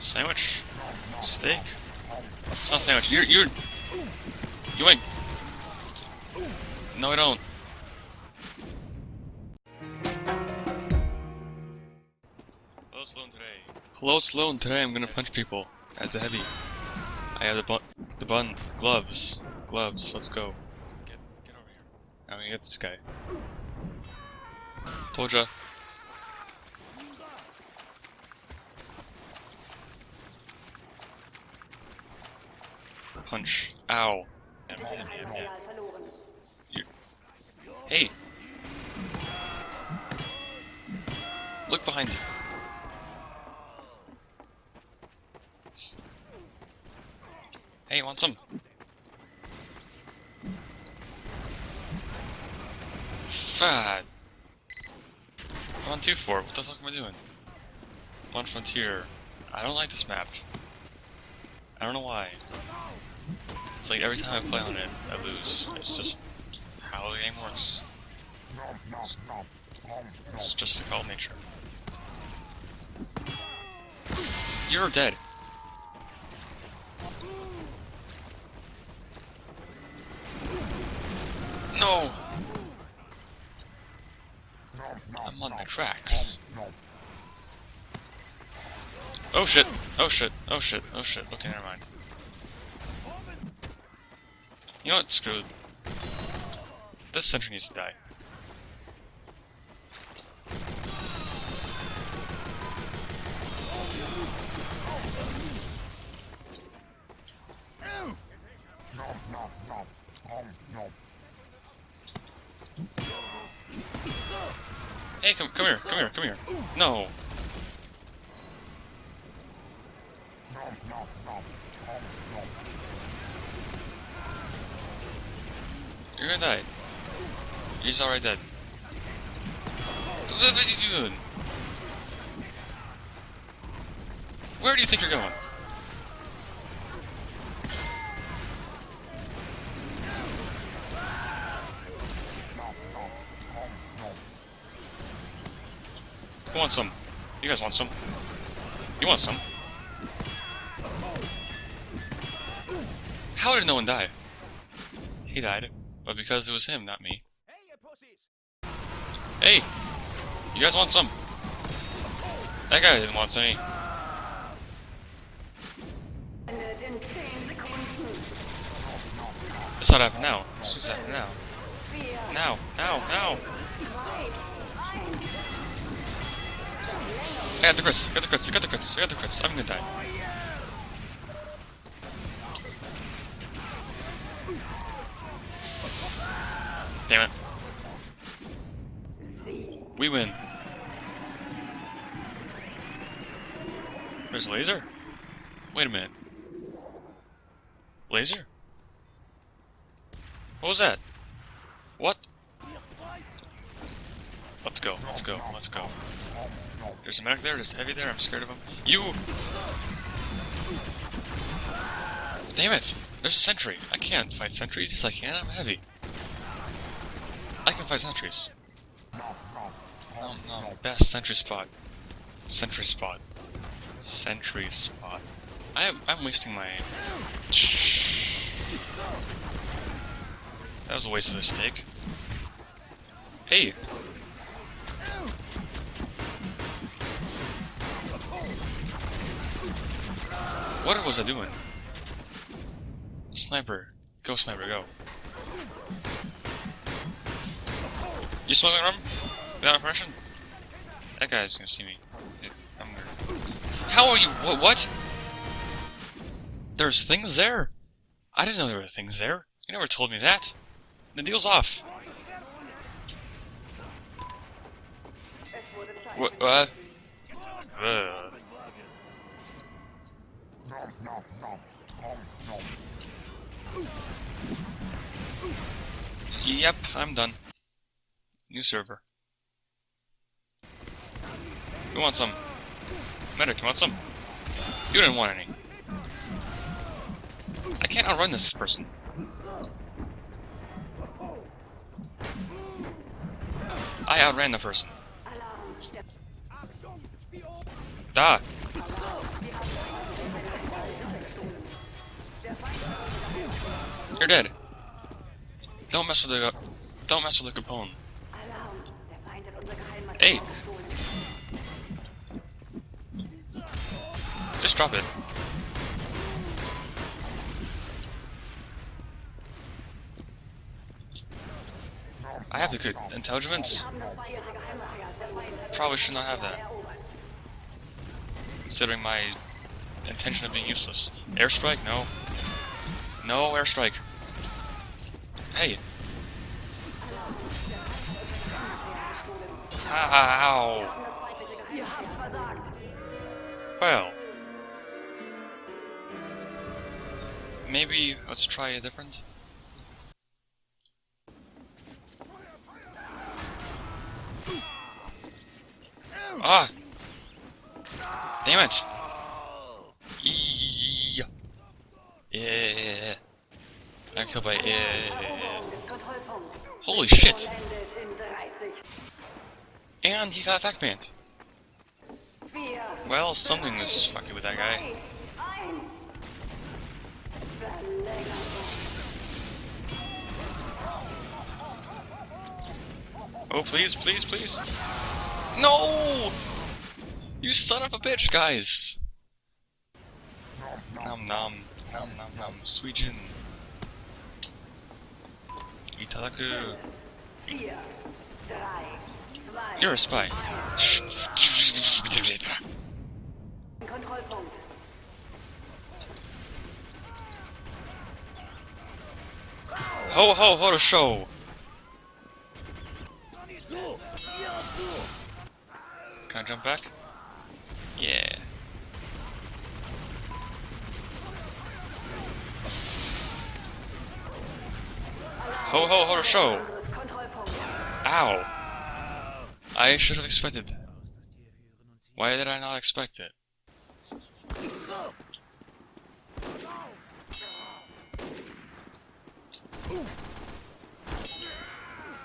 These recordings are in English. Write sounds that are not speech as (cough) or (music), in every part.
Sandwich? Steak? It's not sandwich. You're you're you ain't. No, I don't. Hello, Sloan today. Hello, Sloan. Today I'm gonna punch people as a heavy. I have the bun, the bun, gloves, gloves. Let's go. Get, get over here. Oh, I'm gonna get this guy. Told ya. Punch. Ow. Hey. Look behind you. Hey, want some? Fad. I'm on 2-4. What the fuck am I doing? I'm on Frontier. I don't like this map. I don't know why. It's like every time I play on it, I lose. It's just how the game works. It's, it's just the call nature. You're dead. No! I'm on my tracks. Oh shit, oh shit, oh shit, oh shit. Okay, never mind. You know what? Screw it. This sentry needs to die. Hey, come, come here, come here, come here. No. You're gonna die. He's already dead. What are you doing? Where do you think you're going? Who wants some? You guys want some? You want some? How did no one die? He died, but because it was him, not me. Hey! You guys want some? That guy didn't want any. It's not happening now. It's just happening now. Now, now, now! I got the crits, I got the crits, I got the crits, I got the crits. I'm gonna die. Damn it. We win. There's laser? Wait a minute. Laser? What was that? What? Let's go, let's go, let's go. There's a medic there, there's a heavy there, I'm scared of him. You! Damn it! There's a sentry. I can't fight sentries. Yes, I can, I'm heavy. Can fight sentries. No, no, best sentry spot. Sentry spot. Sentry spot. I I'm wasting my... That was a waste of a stick. Hey! What was I doing? Sniper. Go, sniper, go. You smoking rum? Without permission? That guy's gonna see me. I'm. How are you? What? What? There's things there? I didn't know there were things there. You never told me that. The deal's off. What? What? Ugh. Yep, I'm done. New server. You want some? Medic, you want some? You didn't want any. I can't outrun this person. I outran the person. Da. You're dead. Don't mess with the don't mess with the component unser Geheimmaterial Ey. gestohlen. Just drop it. I have the good intelligence. Probably should not have that, considering my intention of being useless. Airstrike? No. No airstrike. Hey. Ow. Well. Maybe let's try a different. Ah! Damn it! Yeah. Yeah. I'm killed by yeah. Holy shit! Vollendet in 30. And he got back banned. Well, something was fucking with that guy. Oh, please, please, please. No! You son of a bitch, guys! Nom nom, nom nom nom, gin. Itadaku. You're a spy. Ho ho ho to show! Can I jump back? Yeah. Ho ho ho to show! Ow! I should have expected that. Why did I not expect it?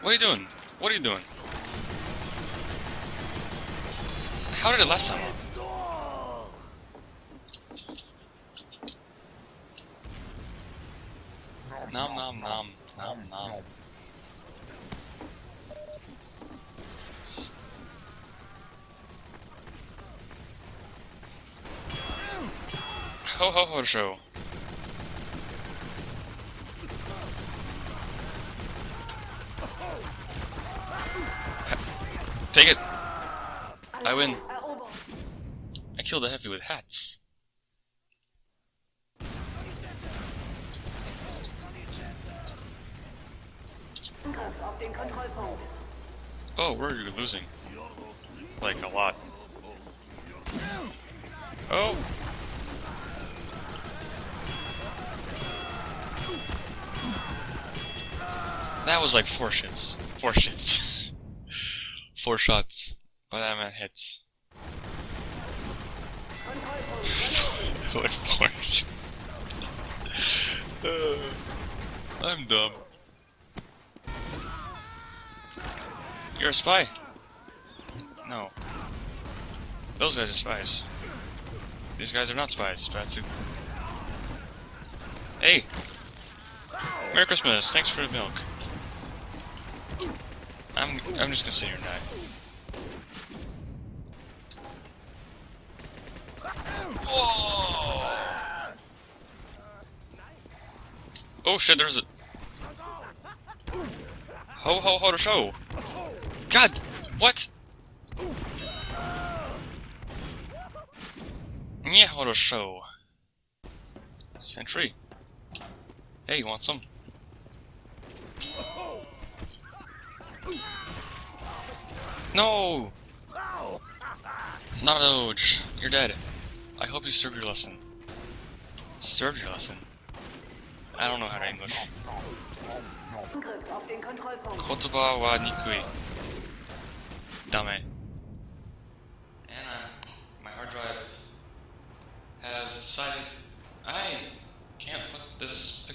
What are you doing? What are you doing? How did it last time? Nom nom nom nom nom. Ho ho ho show. Take it! I win. I killed the heavy with hats. Oh, we're losing. Like a lot. Oh! That was like four shits. Four shits. (laughs) four shots. But that meant hits. Like four Uh, I'm dumb. You're a spy. No. Those guys are spies. These guys are not spies. That's a... Hey! Merry Christmas! Thanks for the milk. I'm I'm just gonna sit here and die. Whoa! Oh shit! There's a ho ho ho to show. God, what? Yeah, ho to show. Sentry. Hey, you want some? No! Not a doge. You're dead. I hope you served your lesson. Served your lesson? I don't know how to English. Kotoba wa nikui. Dame. Anna, my hard drive has decided I can't put this